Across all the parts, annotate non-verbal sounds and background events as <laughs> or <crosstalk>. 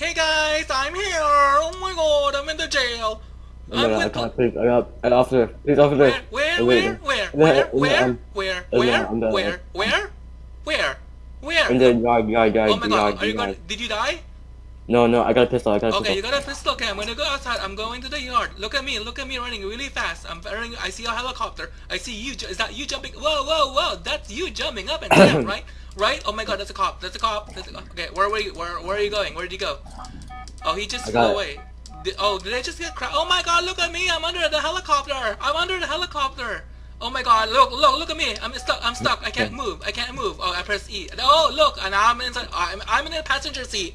Hey guys, I'm here. Oh my god, I'm in the jail. Oh I'm god, I can't, please, I got, an officer, please, officer. where, where, where, where, where, where, where, where, where, where, where? In the yard, yard, yard, Oh my god, are you going? Did you die? No, no, I got a pistol, I got a Okay, you got a pistol. Okay, I'm gonna go outside. I'm going to the yard. Look at me. Look at me running really fast. I'm running. I see a helicopter. I see you. Is that you jumping? Whoa, whoa, whoa! That's you jumping up and down, <coughs> right? Right? Oh my God, that's a cop. That's a cop. That's a, okay, where were you? Where Where are you going? Where did you go? Oh, he just flew away. Did, oh, did I just get cra- Oh my God! Look at me. I'm under the helicopter. I'm under the helicopter. Oh my God! Look, look, look at me. I'm stuck. I'm stuck. I can't move. I can't move. Oh, I press E. Oh, look, and I'm inside. I'm, I'm in the passenger seat.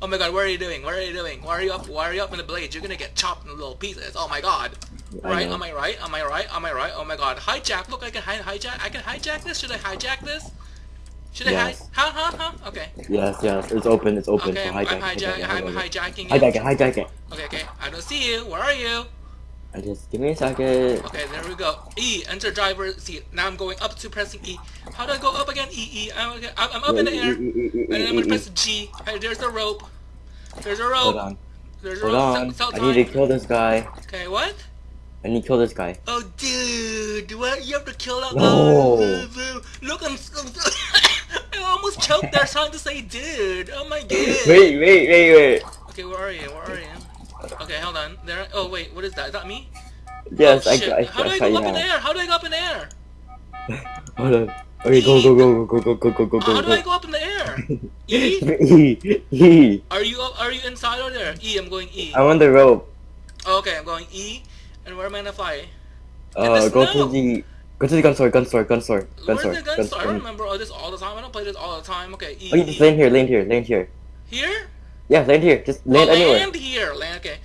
Oh my god, what are you doing? What are you doing? Why are you up? Why are you up in the blade? You're gonna get chopped in little pieces. Oh my god. Right? Am I right? Am I right? Am I right? Oh my god. Hijack. Look, I can hijack. I can hijack this. Should I hijack this? Should I Yes. hi- Huh? Huh? Huh? Okay. Yes, yes, it's open, it's open Okay. for I'm, I'm hijacking. hijack. I'm hijacking, Hijack it. hijack it. Okay. Okay. I don't see you. Where are you? I just, give me a second. Okay. There we go. E. Enter driver seat. Now I'm going up to pressing E. How do I go up again? E. E. I'm, okay. I'm I'm up in the air. And then I'm gonna press G. Hey, there's the rope. There's a rope. Hold on, There's a hold rope. on. I need to kill this guy. Okay. What? I need to kill this guy. Oh, dude, what? You have to kill that No. Oh, Look, I'm. Almost there trying to say dude. Oh my <laughs> god. Wait, wait, wait, wait. Okay, where are you? Where are you? Okay, hold on. There. Oh wait, what is that? Is that me? Yes, oh, I. I, I, How do I go up in the air? How do I go up in the air? <laughs> Hold on. Okay, go, go, go, go, go, go, go, go, How go, do I go. go up in the air? <laughs> E? E, E. Are you up, are you inside or there? E. I'm going E. I'm on the rope. Oh, okay, I'm going E. And where am I gonna fly? Uh, go to the, go to the gun store, gun store, gun store, gun Where's store, the gun gun store? I remember all this all the time. I don't play this all the time. Okay, E. Oh, you just land here, land here, land here. Here? Yeah, land here. Just land oh, anywhere. land here. Land. Okay.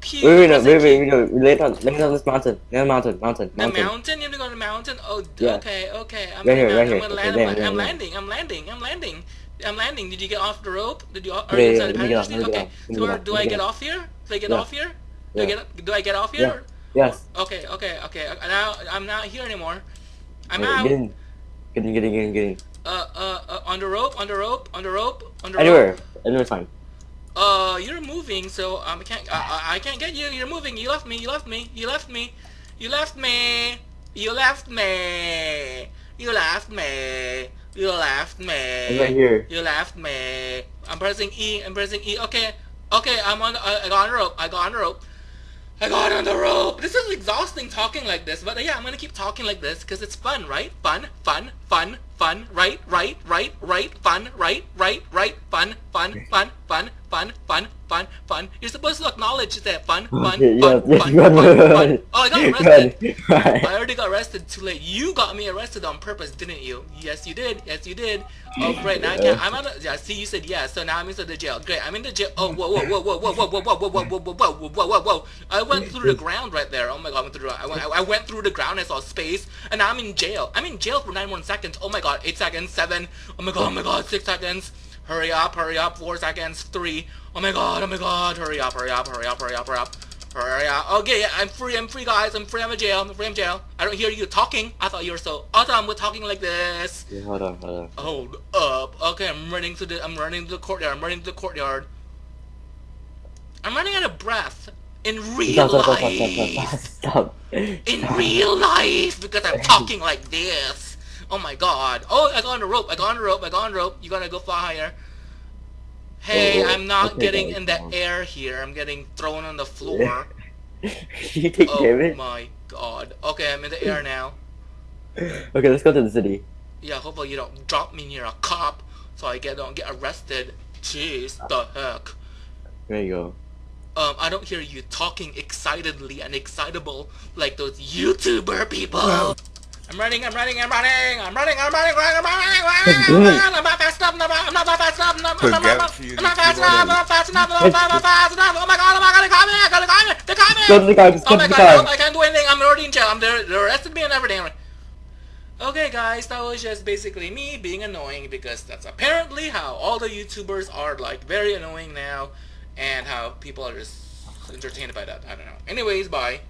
Q, Wait, wait, no, wait, wait, wait, no. Land on, land on this mountain. Land on mountain, mountain, The mountain. mountain? You have to go to the mountain? Oh, Yeah. okay, okay. I'm Right here, right I'm here. gonna Okay, land. there, I'm, there, I'm there. landing. I'm landing. I'm landing. I'm landing. Did you get off the rope? Did you? Are Yeah, you yeah, the let me get passenger off, seat? let me get Okay. So where, do I get get off here? Do I get off here? Do I get? Do I get off here? Yes. Okay, okay, okay. Now I'm not here anymore. I'm Wait, out. Get in. Get in, get in, get in, get in. Uh, uh, uh, on the rope, on the rope, on the rope, on the rope. Anywhere. Anywhere's fine. Uh, you're moving, so um, I can't. I, I, can't get you. You're moving. You left me. You left me. You left me. You left me. You left me. You left me. You left me. I'm right here. You left me. I'm pressing E. I'm pressing E. Okay. Okay. I'm on. I got on the rope. I got on the rope. I got on the rope. This is exhausting talking like this, but yeah, I'm gonna keep talking like this because it's fun, right? Fun, fun, fun, fun, right, right, right, right, fun, right, right, right, fun, fun, fun, fun, fun, fun, fun, fun. You're supposed to acknowledge that fun, fun, Okay, fun, fun, fun, fun. Oh, I got arrested. I already got arrested too late. You got me arrested on purpose, didn't you? Yes, you did. Yes, you did. Oh, great. Now I can't. I'm out of. Yeah, see, you said yes, so now I'm into the jail. Great. I'm in the jail. Oh, whoa, whoa, whoa, whoa, whoa, whoa, whoa, whoa, whoa, whoa, whoa, whoa, whoa, whoa, whoa, whoa. I went through the ground right there. Oh my god, I went through. I went. I went through the ground. I saw space, and now I'm in jail. I'm in jail for 91 seconds. Oh my god, eight seconds, seven. Oh my god, oh my god, six seconds. Hurry up, hurry up. Four seconds, three. Oh my god, oh my god. Hurry up, hurry up, hurry up, hurry up, hurry up. Hurry up. Okay, yeah, I'm free, I'm free, guys. I'm free, I'm in jail. I'm free, I'm in jail. I don't hear you talking. I thought you were so awesome with talking like this. Yeah, hold on, hold on. Hold up. Okay, I'm running to the, I'm running to the courtyard. I'm running to the courtyard. I'm running out of breath. In real stop, life. stop, stop. In real life, because I'm talking like this. Oh my god. Oh, I got on the rope. I got on the rope. I got on the rope. You gotta go fly higher. Hey, Oh, I'm not okay, getting in the air here. I'm getting thrown on the floor. <laughs> you take Oh damage? my god. Okay, I'm in the air now. Okay, let's go to the city. Yeah, hopefully you don't drop me near a cop so I get don't get arrested. Jeez, the heck. There you go. Um, I don't hear you talking excitedly and excitable like those YouTuber people. <laughs> I'm running, I'm running, I'm running, I'm running, I'm running, I'm running, I'm running, <laughs> I'm running, I'm not fast enough, I'm not, fast enough, I'm not, I'm not, I'm not, fast enough, I'm not fast enough, I'm not fast enough, oh my god, oh my god, they caught me, they caught me, they caught me! Go to the car, just Oh go my to the god. I can't do anything. I'm already in jail. I'm there. They arrested me and everything. Okay, guys, that was just basically me being annoying because that's apparently how all the YouTubers are like very annoying now, and how people are just entertained by that. I don't know. Anyways, bye.